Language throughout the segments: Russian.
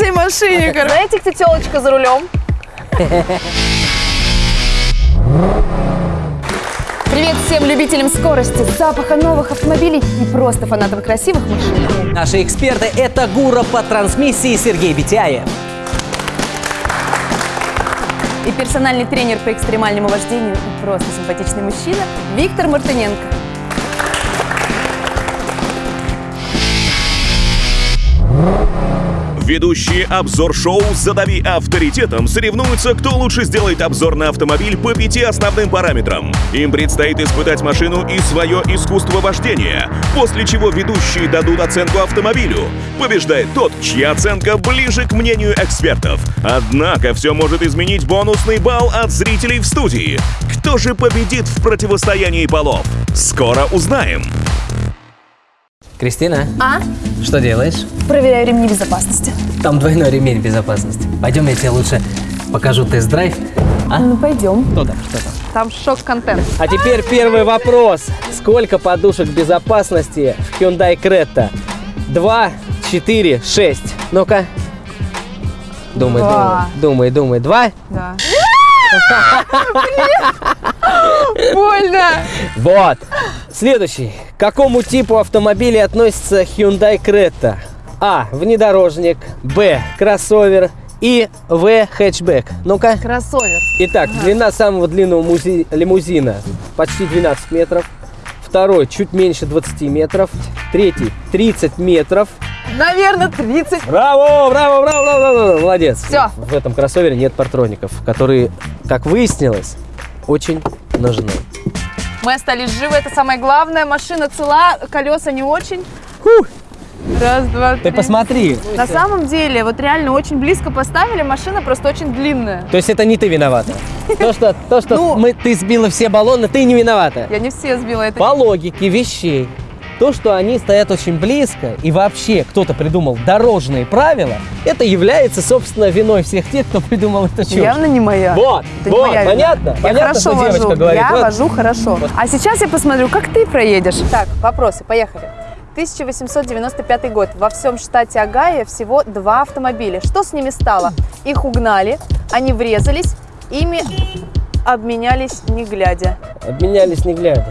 всей машине, короче. Знаете, кто телочка за рулем? Привет всем любителям скорости, запаха новых автомобилей и просто фанатам красивых машин. Наши эксперты – это гура по трансмиссии Сергей Битяев. И персональный тренер по экстремальному вождению и просто симпатичный мужчина Виктор Мартыненко. Ведущие обзор-шоу «Задави авторитетом» соревнуются, кто лучше сделает обзор на автомобиль по пяти основным параметрам. Им предстоит испытать машину и свое искусство вождения, после чего ведущие дадут оценку автомобилю. Побеждает тот, чья оценка ближе к мнению экспертов. Однако все может изменить бонусный балл от зрителей в студии. Кто же победит в противостоянии полов? Скоро узнаем. Кристина, А? что делаешь? Проверяю ремни безопасности. Там двойной ремень безопасности. Пойдем, я тебе лучше покажу тест-драйв. А? Ну, пойдем. Что там, что там? Там шок-контент. А теперь первый вопрос. Сколько подушек безопасности в Hyundai Creta? Два, четыре, шесть. Ну-ка. Думай, Два. думай, думай, думай. Два? Да. Больно. Вот. Следующий. К какому типу автомобиля относится Hyundai Creta? А. Внедорожник. Б. Кроссовер. И В. Хэтчбэк. Ну-ка. Кроссовер. Итак, длина самого длинного музи- лимузина почти 12 метров. Второй чуть меньше 20 метров. Третий 30 метров. Наверное, 30. Браво, браво, браво, браво, браво. Молодец. Всё. В этом кроссовере нет партроников, которые, как выяснилось, очень нужны. Мы остались живы, это самое главное. Машина цела, колеса не очень. Раз, два, Ты три. посмотри. На самом деле, вот реально очень близко поставили, машина просто очень длинная. То есть это не ты виновата. То, что, то, что Ну. мы, ты сбила все баллоны, ты не виновата. Я не все сбила, это По логике вещей, то, что они стоят очень близко, и вообще кто-то придумал дорожные правила, это является, собственно, виной всех тех, кто придумал это чушь. явно не моя. Вот, Это вот, моя понятно? Я Понятно, хорошо что девочка вожу. говорит. Я Вот. вожу хорошо. А сейчас я посмотрю, как ты проедешь. Так, вопросы, поехали. 1895 год. Во всем штате Огайо всего два автомобиля. Что с ними стало? Их угнали, они врезались, ими обменялись не глядя. Обменялись не глядя.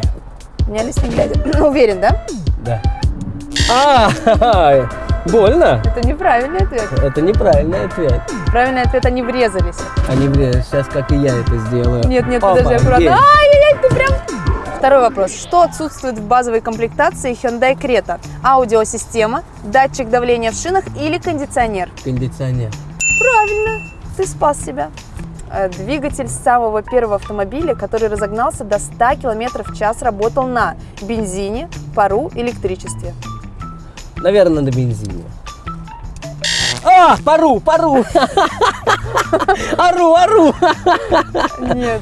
Обменялись не глядя. Уверен, да? Да. А, больно? Это неправильный ответ. Это неправильный ответ. Правильный ответ – они врезались. Они, блин, сейчас как и я это сделаю. Нет, нет, подожди, Обалдеть. аккуратно. Ай-яй-яй, ты прям... Второй вопрос. Что отсутствует в базовой комплектации Hyundai Creta? Аудиосистема, датчик давления в шинах или кондиционер? Кондиционер. Правильно, ты спас себя. Э, Двигатель самого первого автомобиля, который разогнался до 100 км в час, работал на бензине, пару, электричестве. Наверное, на бензине. А, пару, пару. Ору, ору. Нет,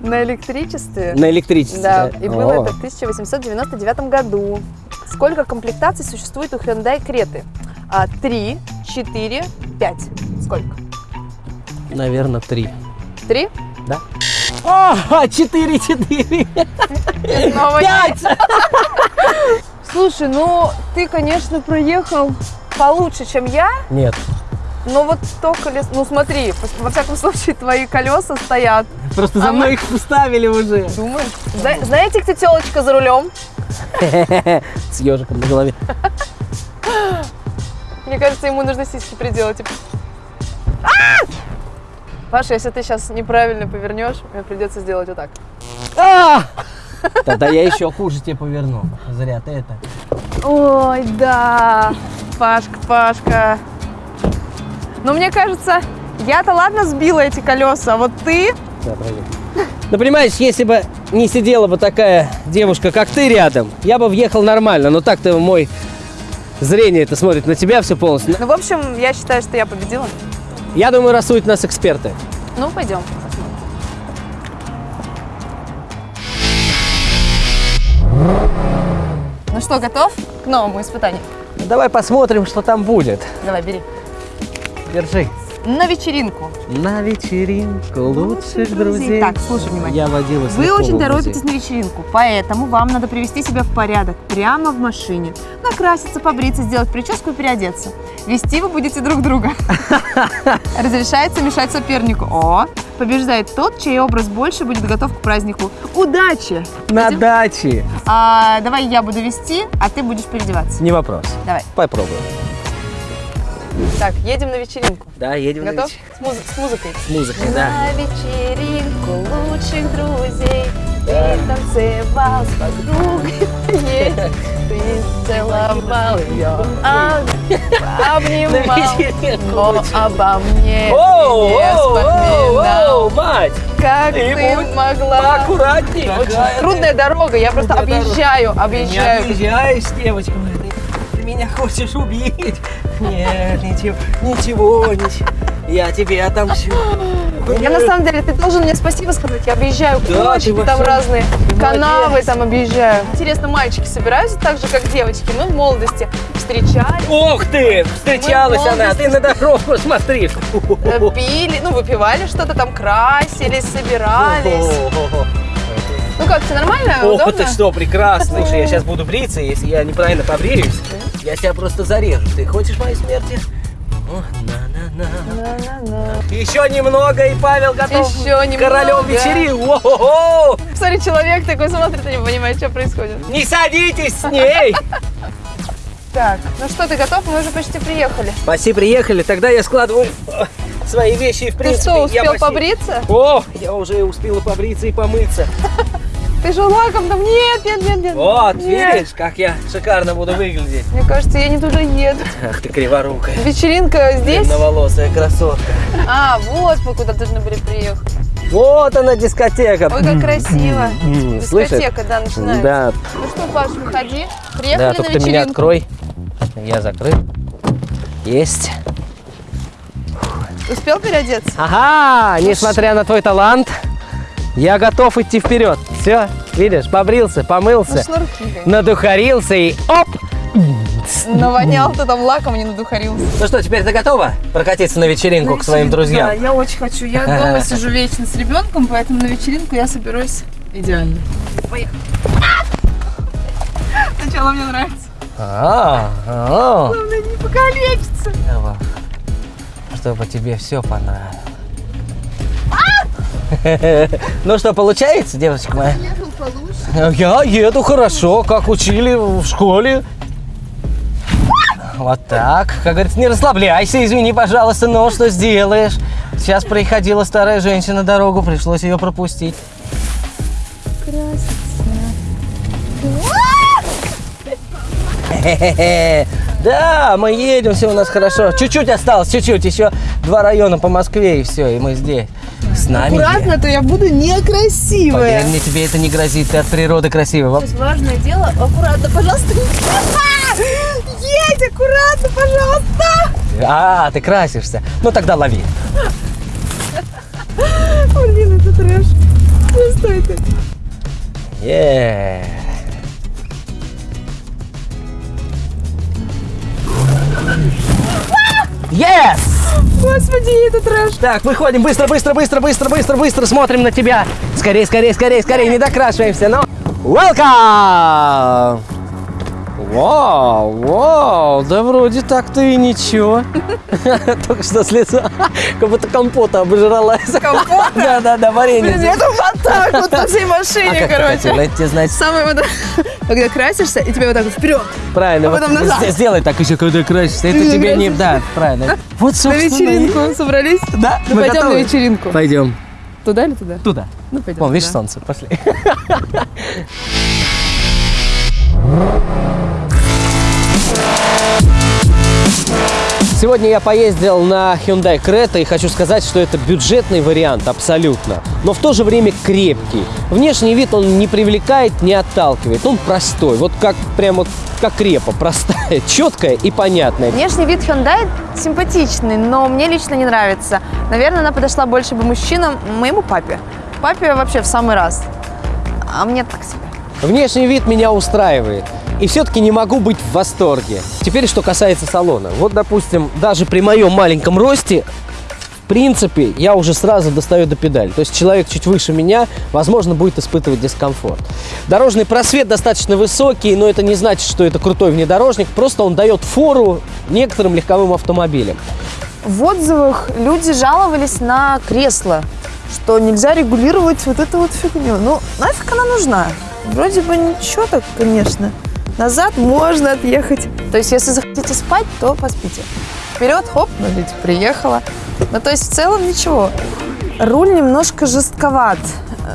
на электричестве. На электричестве. Да, и было О. это в 1899 году. Сколько комплектаций существует у Hyundai Креты? А, Три, четыре, пять. Сколько? Наверное, три. Три? Да? А, четыре, четыре. Пять. Слушай, ну ты, конечно, проехал получше, чем я, Нет, но вот то колесо... Ну смотри, во всяком случае, твои колеса стоят. просто А за мы- мной их поставили уже. Думаешь? Зна- Знаете, кто телочка за рулем? С ежиком на голове. Мне кажется, ему нужно сиськи приделать. А! Паша, если ты сейчас неправильно повернешь, мне придется сделать вот так. А! Тогда я еще хуже тебе поверну. Зря ты это. Ой, да, Пашка, Пашка. Но мне кажется, я-то ладно сбила эти колеса, а вот ты... Да, проверь. Ну, понимаешь, если бы не сидела бы такая девушка, как ты рядом, я бы въехал нормально. Но так-то мой зрение это смотрит на тебя все полностью. Ну, в общем, я считаю, что я победила. Я думаю, рассудят нас эксперты. Ну, пойдем. Ну что, готов к новому испытанию? Давай посмотрим, что там будет. Давай, бери. Держи. На вечеринку. На вечеринку лучших друзей. Так, слушай внимательно. Я водила Вы очень торопитесь на вечеринку, поэтому вам надо привести себя в порядок прямо в машине. Накраситься, побриться, сделать прическу и переодеться. Вести вы будете друг друга. Разрешается мешать сопернику. О, побеждает тот, чей образ больше будет готов к празднику. Удачи! На Идем? даче. А, давай я буду вести, а ты будешь переодеваться. Не вопрос. Давай. Попробуем. Так, едем на вечеринку. Да, едем на Готов? вечер- С, муз- с музыкой. С музыкой, да. На вечеринку лучших друзей Ты танцевал с подругой Ты целовал ее, а- обнимал Но обо мне не вспоминал мать! Как Ты могла Поаккуратней. Очень трудная дорога, я просто Трудная объезжаю, Не объезжаю объезжаешь, девочка. Ты меня хочешь убить? Нет, ничего, ничего, ничего. Я тебе отомщу. Я на самом деле, ты должен мне спасибо сказать. Я объезжаю Да, кочки, там разные канавы молодец. там объезжаю. Интересно, мальчики собираются так же, как девочки? Мы в молодости встречались, Ох ты! Встречалась в она, ты на дорогу смотри. э, пили, ну, выпивали что-то там, красились, собирались. Ну как, все нормально, Ох, удобно? ты что, прекрасно. Слушай, я сейчас буду бриться, если я неправильно побреюсь, я тебя просто зарежу. Ты хочешь моей смерти? О, на-на-на. На-на-на. Еще немного, и Павел готов Еще немного. королем вечерин. О-хо-хо! Смотри, человек такой смотрит и не понимает, что происходит. Не садитесь с ней! Так, ну что, ты готов? Мы уже почти приехали. Почти приехали, тогда я складываю э, свои вещи и в Ты принципе... что, я успел почти- побриться? О, я уже успела побриться и помыться. Ты же лаком там? Нет, нет, нет, нет. Вот, Нет. видишь, как я шикарно буду выглядеть. Мне кажется, я не туда еду. Ах ты криворукая. Вечеринка здесь? Длинноволосая красотка. А, вот мы куда должны были приехать. Вот она дискотека. Ой, как красиво. Дискотека, да, начинается. Да, Ну что, Паш, выходи. Приехали да, на только ты вечеринку. меня открой. Я закрыт. Есть. Успел переодеться? Ага, несмотря на твой талант, я готов идти вперед. Все, видишь, побрился, Ну, помылся, шнурки. надухарился и оп! Навонял ты там лаком, не надухарился. Ну что, теперь ты готова прокатиться на вечеринку к своим Да, друзьям? я очень хочу. Я дома сижу вечно с ребенком, поэтому на вечеринку я соберусь идеально. Поехали. Сначала мне нравится. А, а, Главное, не покалечиться. Эва, чтобы тебе все понравилось. Ну что, получается, девочка моя? Я еду хорошо, как учили в школе. Вот так. Как говорится, не расслабляйся, извини, пожалуйста, но что сделаешь? Сейчас проходила старая женщина дорогу, пришлось ее пропустить. Да, мы едем, все у нас хорошо. Чуть-чуть осталось, чуть-чуть. Еще два района по Москве, и все, и мы здесь. С нами. Аккуратно, то я буду некрасивая. Поверь мне, тебе это не грозит, ты от природы красивый. Воп- Важное дело, аккуратно, пожалуйста. Едь, аккуратно, пожалуйста. А, ты красишься. Ну тогда лови. Блин, это трэш. Ну что это? Е. Yes! Господи, это трэш. Так, выходим быстро, быстро, быстро, быстро, быстро, быстро, смотрим на тебя. Скорее, скорее, скорее, скорее, не докрашиваемся, но... Welcome! Вау, вау, да вроде так-то и ничего. Только что с лица, как будто компота обожралась. Компота? Да, да, да, варенье. Блин, я вот так вот по всей А машине, короче. тебе значит Самое вот, когда красишься, и тебе вот так вот вперед. правильно. А вот Сделай так еще, когда красишься. Это тебе не... Да, правильно. Вот, На собственно, и- вечеринку собрались? Да, Ну мы пойдем на вечеринку. Пойдем. Туда или туда? Туда. Ну пойдем. Вон, видишь, солнце. Пошли. Сегодня я поездил на Hyundai Creta и хочу сказать, что это бюджетный вариант абсолютно, но в то же время крепкий. Внешний вид он не привлекает, не отталкивает, он простой, вот как прямо как репа, простая, четкая и понятная. Внешний вид Hyundai симпатичный, но мне лично не нравится. Наверное, она подошла больше бы мужчинам, моему папе. Папе вообще в самый раз. А мне так себе. Внешний вид меня устраивает. И все-таки не могу быть в восторге. Теперь, что касается салона. Вот, допустим, даже при моем маленьком росте принципе, я уже сразу достаю до педали. То есть человек чуть выше меня, возможно, будет испытывать дискомфорт. Дорожный просвет достаточно высокий, но это не значит, что это крутой внедорожник. Просто он дает фору некоторым легковым автомобилям. В отзывах люди жаловались на кресло, что нельзя регулировать вот эту вот фигню. Ну, нафиг она нужна? Вроде бы ничего так, конечно. Назад можно отъехать. То есть, если захотите спать, то поспите. Вперед, хоп, ну ведь приехала. Ну, то есть, в целом ничего. Руль немножко жестковат.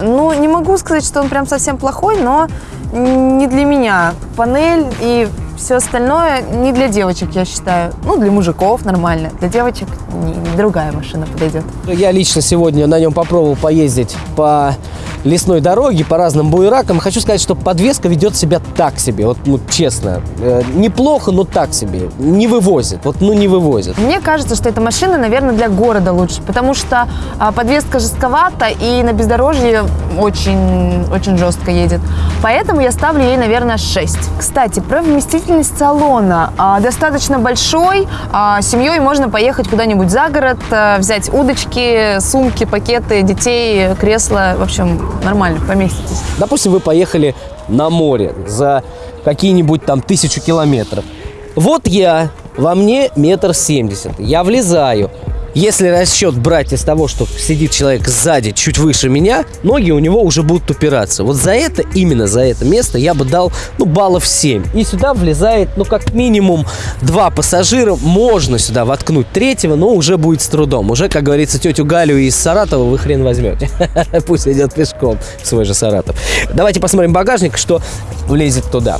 Ну, не могу сказать, что он прям совсем плохой, но не для меня. Панель и все остальное не для девочек, я считаю. Ну, для мужиков нормально. Для девочек не- другая машина подойдет. Я лично сегодня на нем попробовал поездить по лесной дороге, по разным буеракам. Хочу сказать, что подвеска ведет себя так себе, вот ну, честно. Э, неплохо, но так себе. Не вывозит, вот ну не вывозит. Мне кажется, что эта машина, наверное, для города лучше, потому что а, подвеска жестковата и на бездорожье очень, очень жестко едет. Поэтому я ставлю ей, наверное, 6. Кстати, про вместительность салона. А, достаточно большой. А, семьей можно поехать куда-нибудь за город, а, взять удочки, сумки, пакеты, детей, кресло. В общем, нормально, поместитесь. Допустим, вы поехали на море за какие-нибудь там тысячу километров. Вот я, во мне метр семьдесят. Я влезаю. Если расчет брать из того, что сидит человек сзади, чуть выше меня, ноги у него уже будут упираться. Вот за это, именно за это место я бы дал, ну, баллов 7. И сюда влезает, ну, как минимум два пассажира. Можно сюда воткнуть третьего, но уже будет с трудом. Уже, как говорится, тетю Галю из Саратова вы хрен возьмете. Пусть идет пешком в свой же Саратов. Давайте посмотрим багажник, что влезет туда.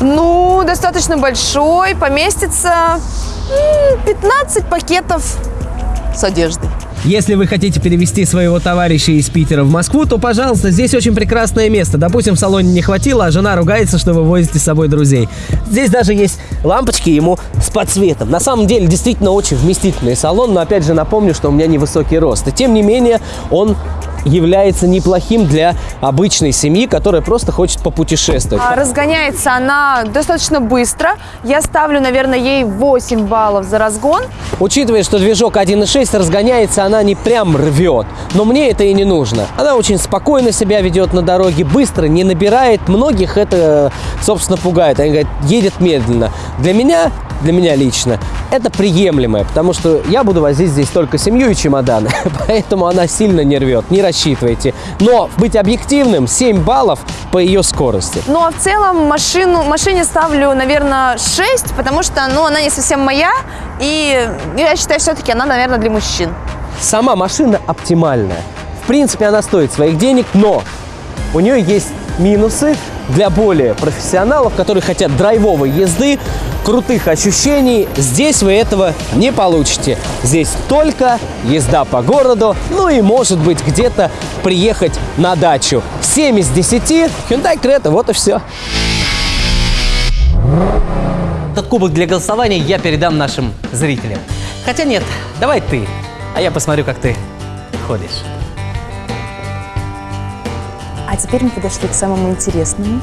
Ну, достаточно большой, поместится 15 пакетов с одеждой. Если вы хотите перевести своего товарища из Питера в Москву, то, пожалуйста, здесь очень прекрасное место. Допустим, в салоне не хватило, а жена ругается, что вы возите с собой друзей. Здесь даже есть лампочки ему с подсветом. На самом деле, действительно очень вместительный салон, но, опять же, напомню, что у меня невысокий рост. И, тем не менее, он является неплохим для обычной семьи, которая просто хочет попутешествовать. А, Разгоняется она достаточно быстро. Я ставлю, наверное, ей 8 баллов за разгон. Учитывая, что движок 1.6 разгоняется, она не прям рвет. Но мне это и не нужно. Она очень спокойно себя ведет на дороге, быстро, не набирает. Многих это, собственно, пугает. Они говорят, едет медленно. Для меня, для меня лично, это приемлемое, потому что я буду возить здесь только семью и чемоданы. Поэтому она сильно не рвет, не рассчитывайте. Но быть объективным, 7 баллов по ее скорости. Ну а в целом машину, машине ставлю, наверное, 6, потому что ну, она не совсем моя. И я считаю, все-таки она, наверное, для мужчин. Сама машина оптимальная. В принципе, она стоит своих денег, но у нее есть минусы для более профессионалов, которые хотят драйвовой езды, крутых ощущений. Здесь вы этого не получите. Здесь только езда по городу, ну и, может быть, где-то приехать на дачу. 7 из 10 Hyundai Creta, вот и все. Этот кубок для голосования я передам нашим зрителям. Хотя нет, давай ты, а я посмотрю, как ты ходишь. Теперь мы подошли к самому интересному.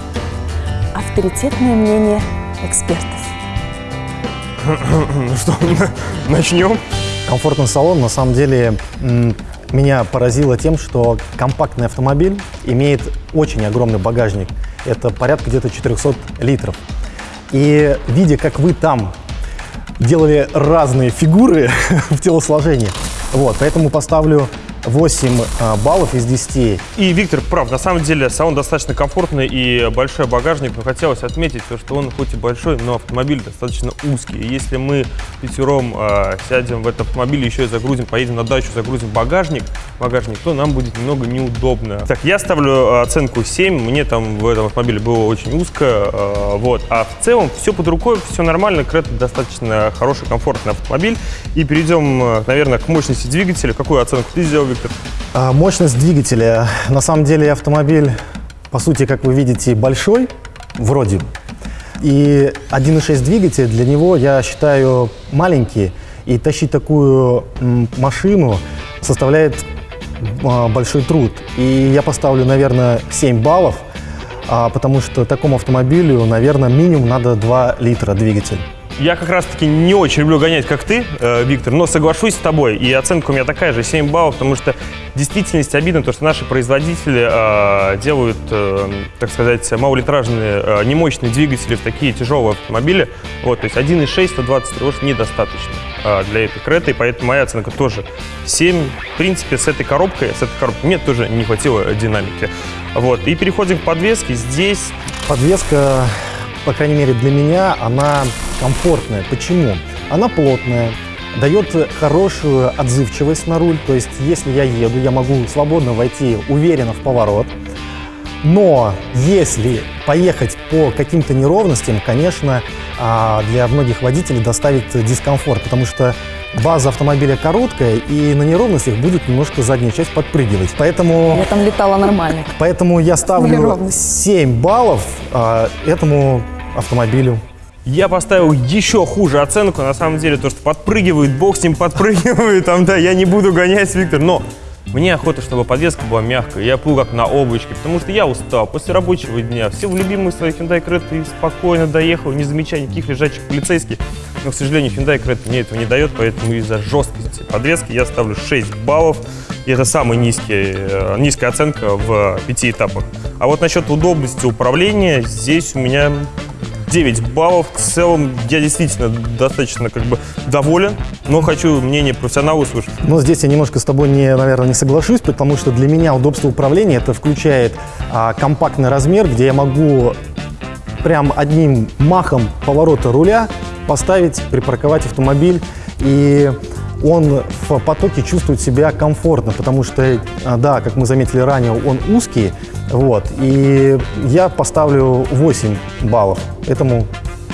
Авторитетное мнение экспертов. Ну что, начнем? Комфортный салон, на самом деле, меня поразило тем, что компактный автомобиль имеет очень огромный багажник. Это порядка где-то 400 литров. И видя, как вы там делали разные фигуры в телосложении, вот, поэтому поставлю 8 а, баллов из 10. И Виктор прав, на самом деле салон достаточно комфортный и большой багажник, но хотелось отметить то, что он хоть и большой, но автомобиль достаточно узкий. И если мы пятером э, сядем в этот автомобиль, еще и загрузим, поедем на дачу, загрузим багажник, багажник, то нам будет немного неудобно. Так, я ставлю э, оценку 7, мне там в этом автомобиле было очень узко, э, вот. А в целом все под рукой, все нормально, Крета достаточно хороший, комфортный автомобиль. И перейдем, наверное, к мощности двигателя. Какую оценку ты сделал, Виктор? А, Мощность двигателя. На самом деле автомобиль, по сути, как вы видите, большой, вроде. И 1.6 двигатель для него, я считаю, маленький. И тащить такую машину составляет а, большой труд. И я поставлю, наверное, 7 баллов, а, потому что такому автомобилю, наверное, минимум надо 2 литра двигатель. Я как раз-таки не очень люблю гонять, как ты, э, Виктор, но соглашусь с тобой. И оценка у меня такая же, 7 баллов, потому что в действительности обидно то, что наши производители э, делают, э, так сказать, малолитражные, э, немощные двигатели в такие тяжелые автомобили. Вот, то есть 1.6, 123 лошадь недостаточно э, для этой креты, и поэтому моя оценка тоже 7. В принципе, с этой коробкой, с этой коробкой мне тоже не хватило динамики. Вот, и переходим к подвеске. Здесь Подвеска, по крайней мере для меня, она комфортная. Почему? Она плотная, дает хорошую отзывчивость на руль. То есть, если я еду, я могу свободно войти уверенно в поворот. Но если поехать по каким-то неровностям, конечно, а, для многих водителей доставит дискомфорт, потому что база автомобиля короткая, и на неровностях будет немножко задняя часть подпрыгивать. Поэтому Я там летала нормально. Поэтому я ставлю Неровность. 7 баллов а, этому автомобилю. Я поставил еще хуже оценку, на самом деле, то, что подпрыгивает, бог с ним подпрыгивает, там, да, я не буду гонять, Виктор, но мне охота, чтобы подвеска была мягкая, я плыл как на облачке, потому что я устал после рабочего дня, все в любимый свой Hyundai Creta и спокойно доехал, не замечая никаких лежачих полицейских, но, к сожалению, Hyundai Creta мне этого не дает, поэтому из-за жесткости подвески я ставлю 6 баллов, и это самая низкий, э, низкая оценка в пяти этапах. А вот насчет удобности управления, здесь у меня 9 баллов. В целом я действительно достаточно как бы доволен, но хочу мнение профессионала услышать. Но здесь я немножко с тобой, не, наверное, не соглашусь, потому что для меня удобство управления это включает а, компактный размер, где я могу прям одним махом поворота руля поставить, припарковать автомобиль и он в потоке чувствует себя комфортно, потому что, а, да, как мы заметили ранее, он узкий, вот, и я поставлю 8 баллов этому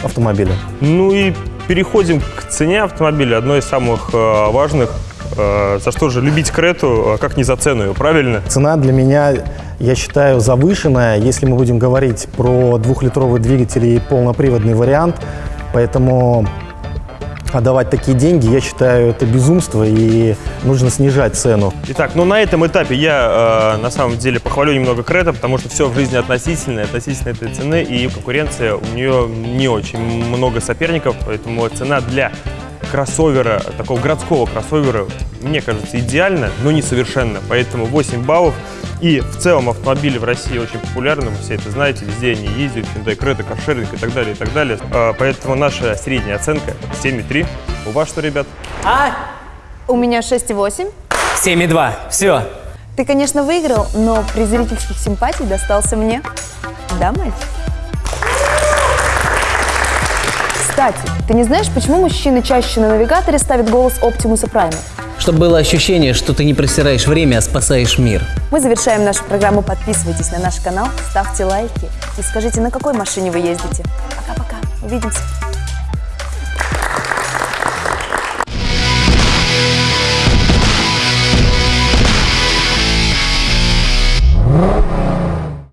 автомобилю. Ну и переходим к цене автомобиля, одной из самых э, важных. Э, за что же любить Крету, а как не за цену ее, правильно? Цена для меня, я считаю, завышенная, если мы будем говорить про двухлитровый двигатель и полноприводный вариант. Поэтому отдавать такие деньги, я считаю, это безумство и нужно снижать цену. Итак, ну на этом этапе я э, на самом деле похвалю немного Крета, потому что все в жизни относительно, относительно этой цены, и конкуренция у нее не очень много соперников, поэтому цена для кроссовера, такого городского кроссовера, мне кажется, идеально, но не совершенно. Поэтому 8 баллов. И в целом автомобили в России очень популярны, вы все это знаете, везде они ездят, Hyundai Creta, каршеринг и так далее, и так далее. А, Поэтому наша средняя оценка 7,3. У вас что, ребят? А? У меня 6,8. 7,2. Все. Ты, конечно, выиграл, но при зрительских симпатий достался мне. Да, мальчик? Кстати, ты не знаешь, почему мужчины чаще на навигаторе ставят голос Оптимуса Прайма? Чтобы было ощущение, что ты не просираешь время, а спасаешь мир. Мы завершаем нашу программу. Подписывайтесь на наш канал, ставьте лайки и скажите, на какой машине вы ездите. Пока-пока. Увидимся.